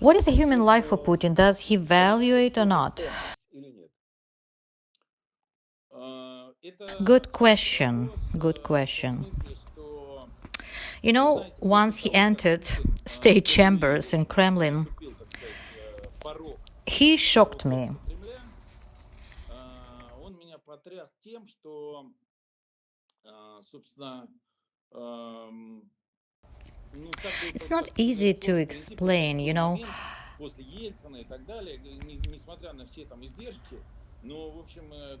What is a human life for Putin? Does he value it or not? Good question. Good question. You know, once he entered state chambers in Kremlin, he shocked me. It's not easy to explain, you know.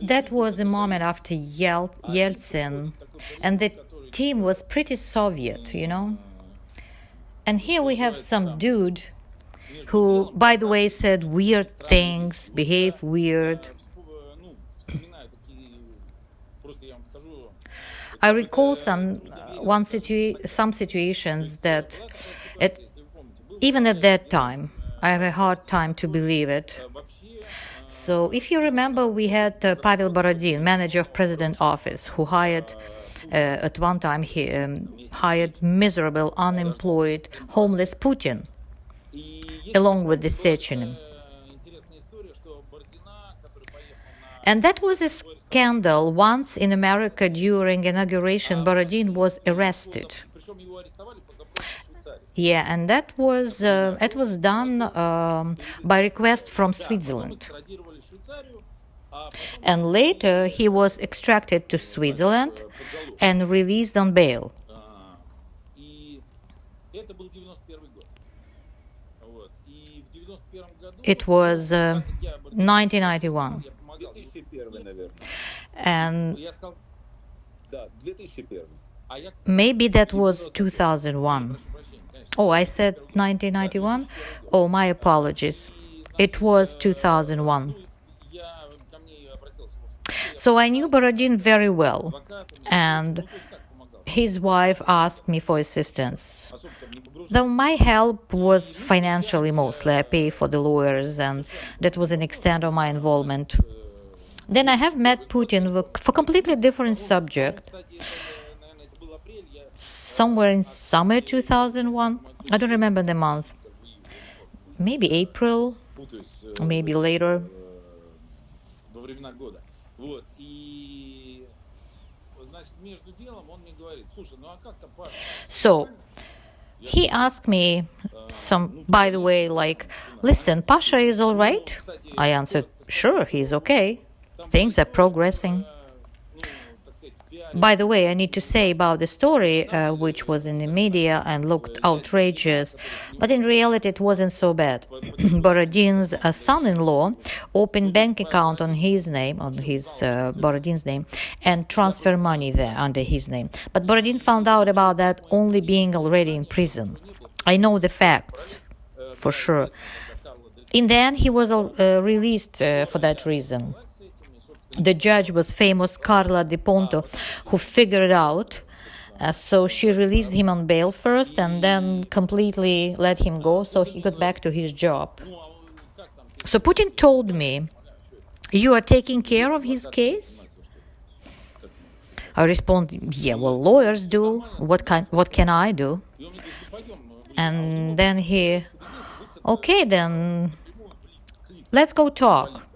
That was a moment after Yel- Yeltsin, and the team was pretty Soviet, you know. And here we have some dude who, by the way, said weird things, behaved weird. I recall some one situa- some situations that, at, even at that time, I have a hard time to believe it. So, if you remember, we had uh, Pavel Borodin, manager of president office, who hired. Uh, at one time, he um, hired miserable, unemployed, homeless Putin, along with the Sechenin. And that was a scandal. Once in America during inauguration, Borodin was arrested. Yeah, and that was uh, it was done um, by request from Switzerland. And later he was extracted to Switzerland and released on bail. It was uh, 1991. And maybe that was 2001. Oh, I said 1991? Oh, my apologies. It was 2001. So I knew Borodin very well, and his wife asked me for assistance. Though my help was financially mostly, I pay for the lawyers, and that was an extent of my involvement. Then I have met Putin for completely different subject. Somewhere in summer 2001, I don't remember the month. Maybe April, maybe later. So he asked me some by the way like listen pasha is all right i answered sure he's okay things are progressing by the way, I need to say about the story, uh, which was in the media and looked outrageous, but in reality it wasn't so bad. Borodin's uh, son-in-law opened bank account on his name, on his uh, Borodin's name, and transfer money there under his name. But Borodin found out about that only being already in prison. I know the facts, for sure. In the end, he was uh, released uh, for that reason the judge was famous Carla Del Ponte, who figured out. Uh, so she released him on bail first and then completely let him go so he got back to his job. So Putin told me, You are taking care of his case? I respond, Yeah, well, lawyers do. What, can, what can I do? And then he, Okay, then let's go talk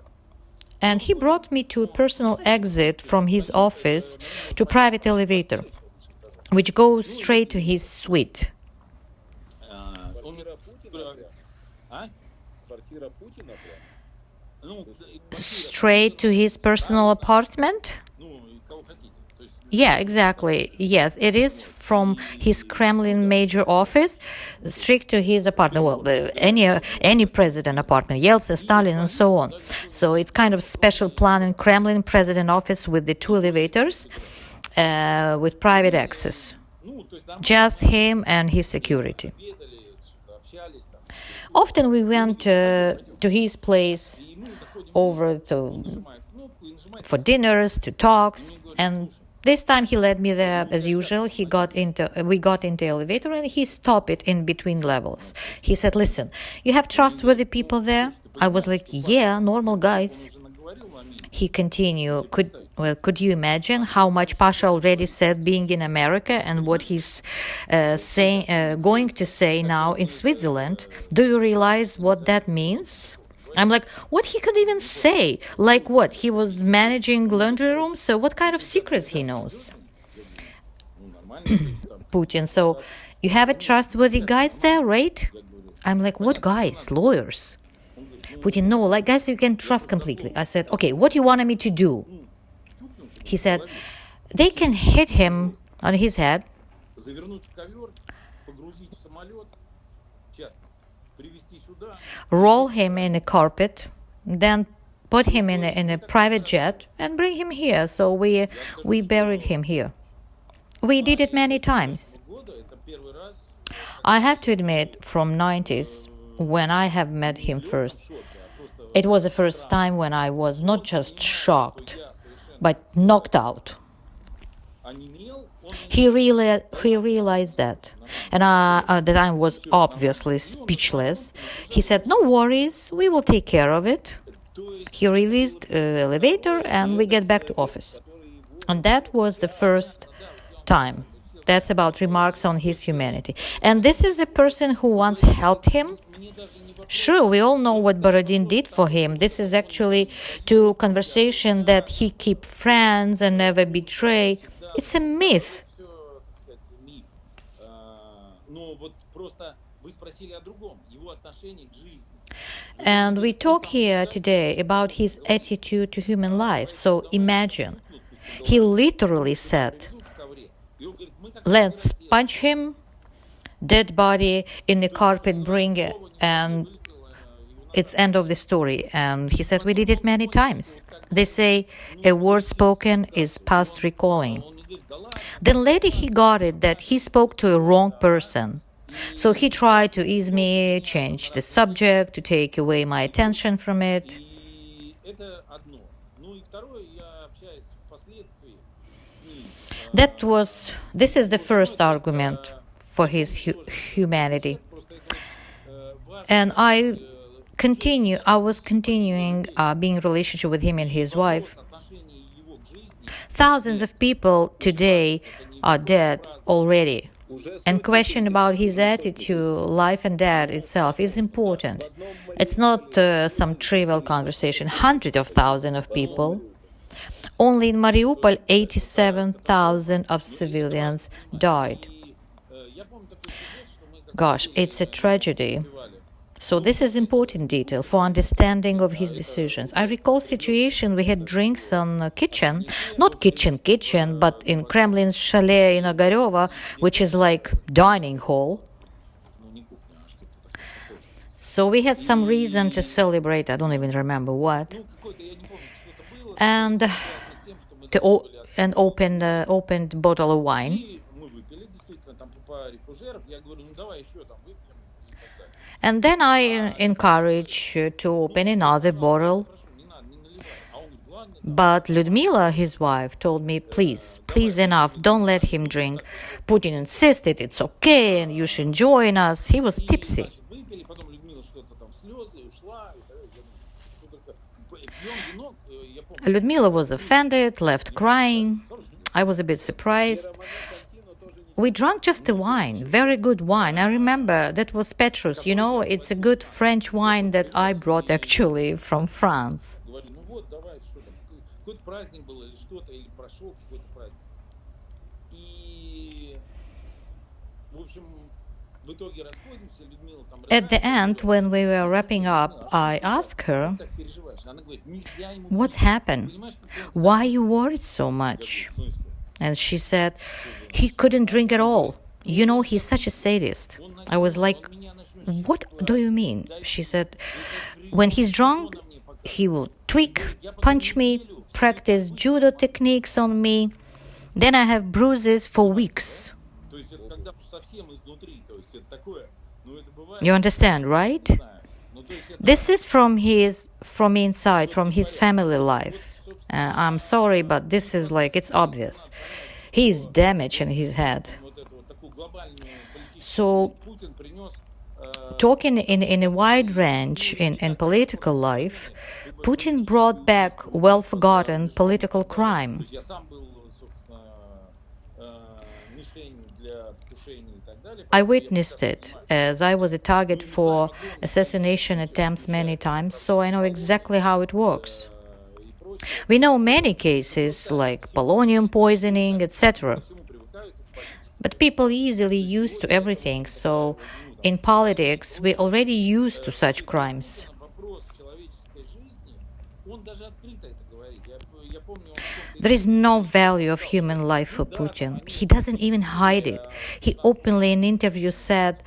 and he brought me to a personal exit from his office to private elevator which goes straight to his suite. Straight to his personal apartment yeah, exactly. Yes, it is from his Kremlin major office, strict to his apartment. Well, uh, any any president apartment, Yeltsin, Stalin, and so on. So it's kind of special plan in Kremlin president office with the two elevators, uh, with private access. Just him and his security. Often we went uh, to his place over to for dinners, to talks, and this time he led me there as usual. He got into we got into elevator and he stopped it in between levels. He said, "Listen, you have trustworthy people there." I was like, "Yeah, normal guys." he continued, could well, could you imagine how much Pasha already said being in America and what he's uh, saying, uh, going to say now in Switzerland? Do you realize what that means? I'm like, what he could even say? Like what? He was managing laundry rooms, so what kind of secrets he knows? Putin. So you have a trustworthy guys there, right? I'm like, what guys? Lawyers. Putin, no, like guys you can trust completely. I said, okay, what you wanted me to do? He said, they can hit him on his head, roll him in a carpet, then put him in a, in a private jet and bring him here. So we we buried him here. We did it many times. I have to admit, from 90s, when I have met him first, it was the first time when I was not just shocked, but knocked out. He really he realized that, and uh, uh, that I was obviously speechless. He said, "No worries, we will take care of it." He released uh, elevator, and we get back to office. And that was the first time. That's about remarks on his humanity. And this is a person who once helped him. Sure, we all know what Borodin did for him. This is actually to conversation that he keep friends and never betray. It's a myth. And we talk here today about his attitude to human life. So imagine, he literally said, Let's punch him, dead body in the carpet, bring it, and it's end of the story. And he said, We did it many times. They say a word spoken is past recalling. Then later he got it that he spoke to a wrong person. So he tried to ease me, change the subject, to take away my attention from it. That was, this is the first argument for his hu- humanity. And I continue, I was continuing uh, being in relationship with him and his wife. Thousands of people today are dead already. And question about his attitude, life and death itself is important. It's not uh, some trivial conversation. Hundreds of thousands of people only in Mariupol, 87,000 of civilians died. Gosh, it's a tragedy. So this is important detail for understanding of his decisions. I recall situation we had drinks on kitchen, not kitchen kitchen, but in Kremlin's chalet in Ogareva, which is like dining hall. So we had some reason to celebrate. I don't even remember what and to and opened uh, opened bottle of wine. And then I encouraged to open another bottle. But Ludmila, his wife, told me, please, please enough, don't let him drink. Putin insisted it's okay and you should join us. He was tipsy. Ludmila was offended, left crying. I was a bit surprised. We drank just the wine, very good wine. I remember that was Petrus. You know, it's a good French wine that I brought actually from France. At the end, when we were wrapping up, I asked her, What's happened? Why you worried so much? And she said, He couldn't drink at all. You know, he's such a sadist. I was like, What do you mean? She said, When he's drunk, he will tweak, punch me, practice judo techniques on me. Then I have bruises for weeks. You understand, right? This is from his from inside, from his family life. Uh, I'm sorry, but this is like it's obvious. He's damaged in his head. So talking in, in a wide range in, in political life, Putin brought back well forgotten political crime. I witnessed it as I was a target for assassination attempts many times, so I know exactly how it works. We know many cases like polonium poisoning, etc. But people easily used to everything, so in politics we already used to such crimes. There is no value of human life for Putin. He doesn't even hide it. He openly in interviews said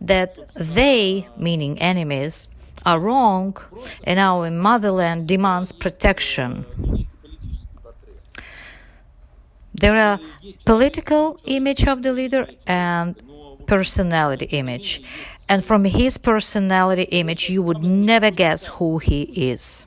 that they, meaning enemies, are wrong and our motherland demands protection. There are political image of the leader and personality image. And from his personality image, you would never guess who he is.